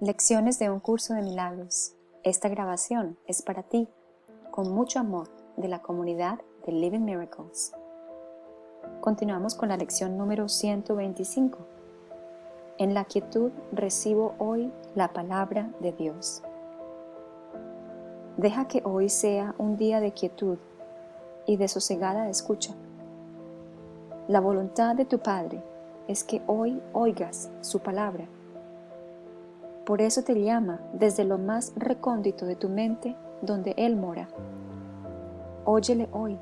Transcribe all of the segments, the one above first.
Lecciones de un curso de milagros. Esta grabación es para ti, con mucho amor, de la comunidad de Living Miracles. Continuamos con la lección número 125. En la quietud recibo hoy la palabra de Dios. Deja que hoy sea un día de quietud y de sosegada escucha. La voluntad de tu Padre es que hoy oigas su palabra por eso te llama desde lo más recóndito de tu mente donde Él mora. Óyele hoy.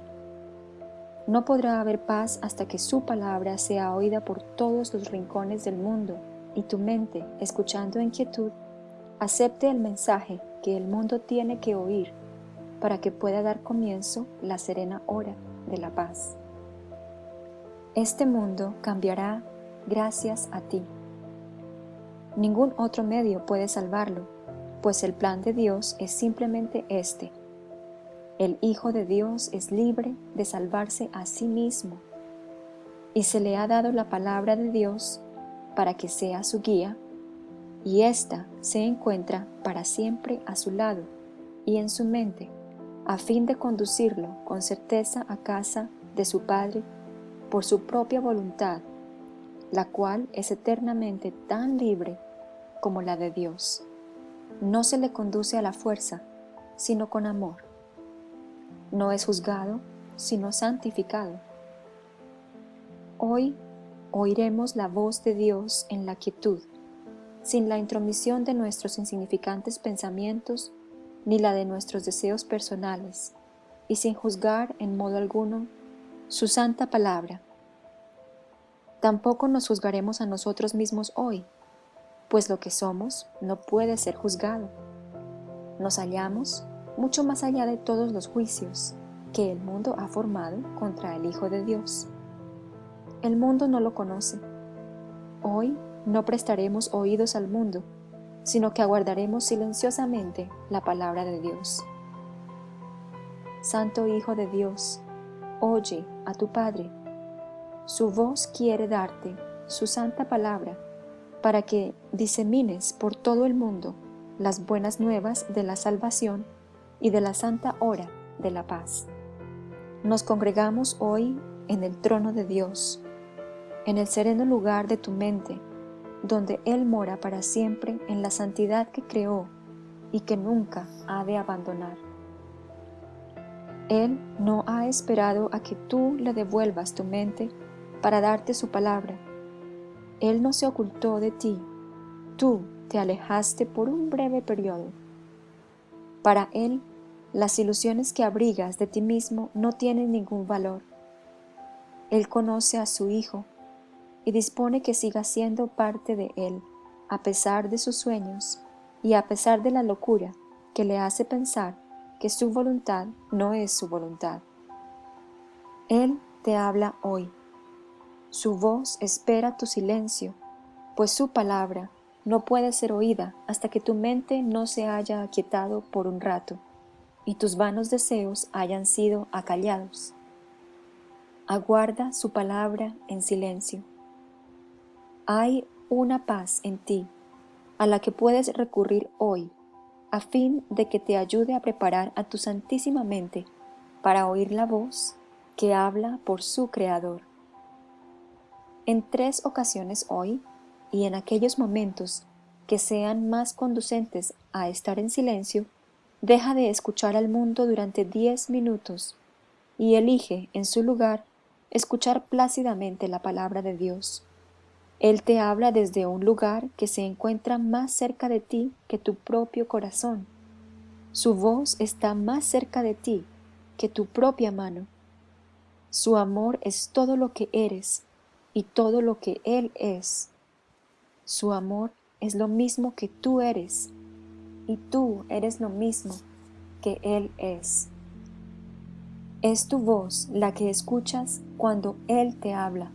No podrá haber paz hasta que su palabra sea oída por todos los rincones del mundo y tu mente, escuchando en quietud, acepte el mensaje que el mundo tiene que oír para que pueda dar comienzo la serena hora de la paz. Este mundo cambiará gracias a ti. Ningún otro medio puede salvarlo, pues el plan de Dios es simplemente este. El Hijo de Dios es libre de salvarse a sí mismo, y se le ha dado la palabra de Dios para que sea su guía, y ésta se encuentra para siempre a su lado y en su mente, a fin de conducirlo con certeza a casa de su Padre por su propia voluntad, la cual es eternamente tan libre como la de Dios. No se le conduce a la fuerza, sino con amor. No es juzgado, sino santificado. Hoy oiremos la voz de Dios en la quietud, sin la intromisión de nuestros insignificantes pensamientos ni la de nuestros deseos personales, y sin juzgar en modo alguno su santa palabra. Tampoco nos juzgaremos a nosotros mismos hoy, pues lo que somos no puede ser juzgado. Nos hallamos mucho más allá de todos los juicios que el mundo ha formado contra el Hijo de Dios. El mundo no lo conoce. Hoy no prestaremos oídos al mundo, sino que aguardaremos silenciosamente la palabra de Dios. Santo Hijo de Dios, oye a tu Padre. Su voz quiere darte su santa palabra para que disemines por todo el mundo las buenas nuevas de la salvación y de la santa hora de la paz. Nos congregamos hoy en el trono de Dios, en el sereno lugar de tu mente, donde Él mora para siempre en la santidad que creó y que nunca ha de abandonar. Él no ha esperado a que tú le devuelvas tu mente para darte su palabra, él no se ocultó de ti, tú te alejaste por un breve periodo. Para Él, las ilusiones que abrigas de ti mismo no tienen ningún valor. Él conoce a su Hijo y dispone que siga siendo parte de Él, a pesar de sus sueños y a pesar de la locura que le hace pensar que su voluntad no es su voluntad. Él te habla hoy. Su voz espera tu silencio, pues su palabra no puede ser oída hasta que tu mente no se haya aquietado por un rato y tus vanos deseos hayan sido acallados. Aguarda su palabra en silencio. Hay una paz en ti a la que puedes recurrir hoy a fin de que te ayude a preparar a tu santísima mente para oír la voz que habla por su Creador. En tres ocasiones hoy y en aquellos momentos que sean más conducentes a estar en silencio, deja de escuchar al mundo durante diez minutos y elige en su lugar escuchar plácidamente la palabra de Dios. Él te habla desde un lugar que se encuentra más cerca de ti que tu propio corazón. Su voz está más cerca de ti que tu propia mano. Su amor es todo lo que eres y todo lo que Él es. Su amor es lo mismo que tú eres y tú eres lo mismo que Él es. Es tu voz la que escuchas cuando Él te habla.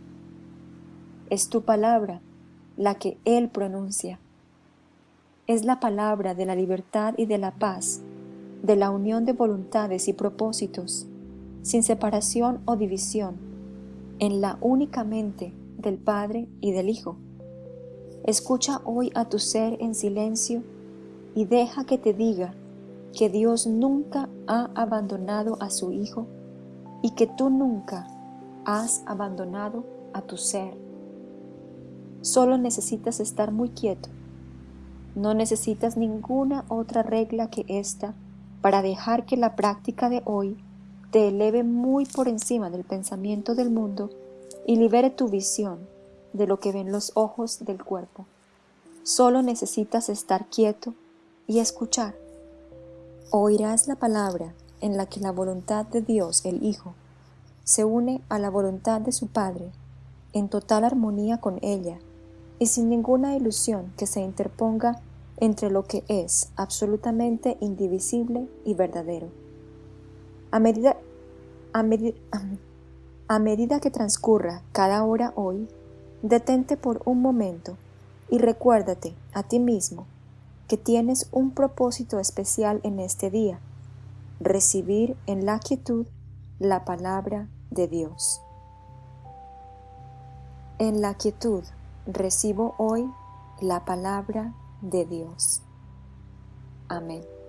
Es tu palabra la que Él pronuncia. Es la palabra de la libertad y de la paz, de la unión de voluntades y propósitos, sin separación o división, en la única mente del Padre y del Hijo. Escucha hoy a tu ser en silencio y deja que te diga que Dios nunca ha abandonado a su Hijo y que tú nunca has abandonado a tu ser. Solo necesitas estar muy quieto. No necesitas ninguna otra regla que esta para dejar que la práctica de hoy te eleve muy por encima del pensamiento del mundo y libere tu visión de lo que ven los ojos del cuerpo. Solo necesitas estar quieto y escuchar. Oirás la palabra en la que la voluntad de Dios el Hijo se une a la voluntad de su Padre en total armonía con ella y sin ninguna ilusión que se interponga entre lo que es absolutamente indivisible y verdadero. A medida, a, a medida que transcurra cada hora hoy, detente por un momento y recuérdate a ti mismo que tienes un propósito especial en este día, recibir en la quietud la palabra de Dios. En la quietud recibo hoy la palabra de Dios. Amén.